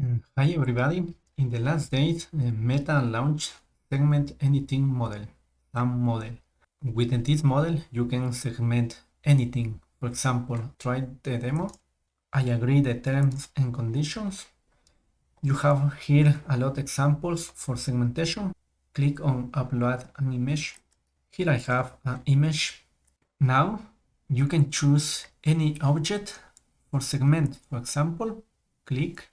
Mm, hi everybody. In the last days, uh, Meta launched Segment Anything model, SAM model. Within this model, you can segment anything. For example, try the demo. I agree the terms and conditions. You have here a lot examples for segmentation. Click on upload an image. Here I have an image. Now you can choose any object for segment. For example, click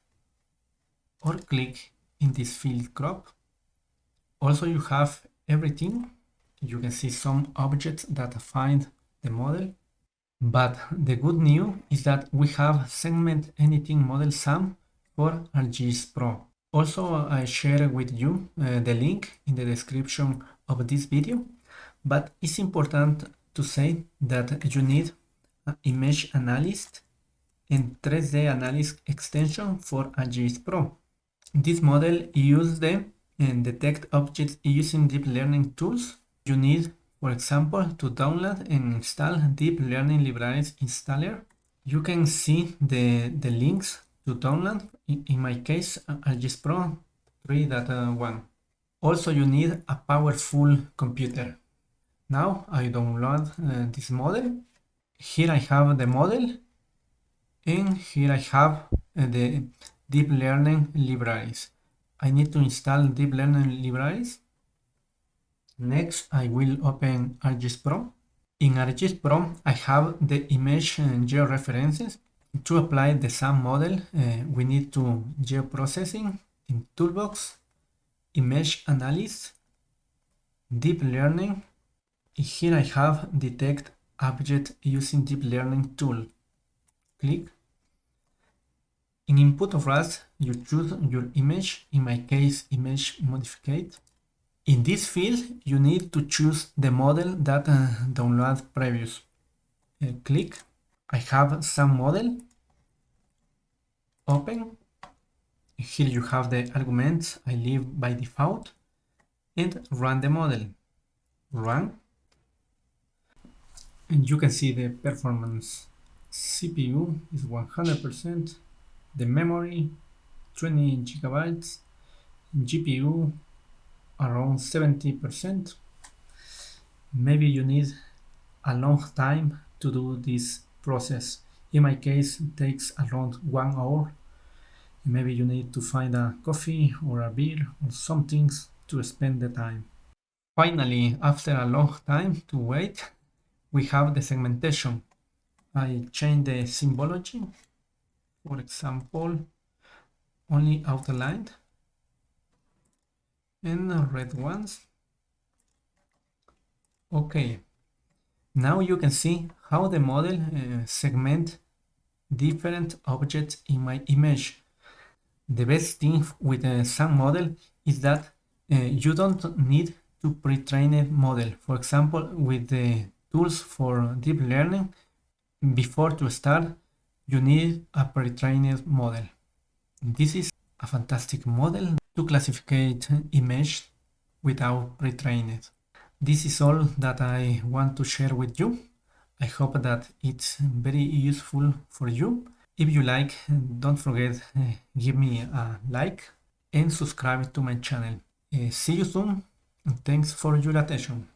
or click in this field crop. Also you have everything. You can see some objects that find the model. But the good news is that we have segment anything model SAM for ArcGIS Pro. Also, I share with you uh, the link in the description of this video, but it's important to say that you need image analyst and 3D analyst extension for ArcGIS Pro. This model uses the and detect objects using deep learning tools. You need, for example, to download and install deep learning libraries installer. You can see the, the links to download, in, in my case, ArcGIS Pro 3.1. Also, you need a powerful computer. Now I download uh, this model. Here I have the model and here I have uh, the deep learning libraries. I need to install deep learning libraries. Next, I will open ArcGIS Pro. In ArcGIS Pro, I have the image and georeferences. To apply the SAM model, uh, we need to geoprocessing in Toolbox, image analysis, deep learning. Here I have detect object using deep learning tool. Click in input of RAS, you choose your image, in my case, image modified. In this field, you need to choose the model that uh, download previous. Uh, click, I have some model, open. Here you have the arguments I leave by default and run the model. Run. And you can see the performance. CPU is 100% the memory 20 gigabytes. GPU around 70% maybe you need a long time to do this process. In my case it takes around one hour. Maybe you need to find a coffee or a beer or some things to spend the time. Finally after a long time to wait we have the segmentation. I change the symbology for example only outlined and red ones. Okay now you can see how the model uh, segment different objects in my image. The best thing with the SAM model is that uh, you don't need to pre-train a model. For example with the tools for deep learning before to start you need a pre-trained model. This is a fantastic model to classify image without pre-trained. This is all that I want to share with you. I hope that it's very useful for you. If you like, don't forget uh, give me a like and subscribe to my channel. Uh, see you soon. Thanks for your attention.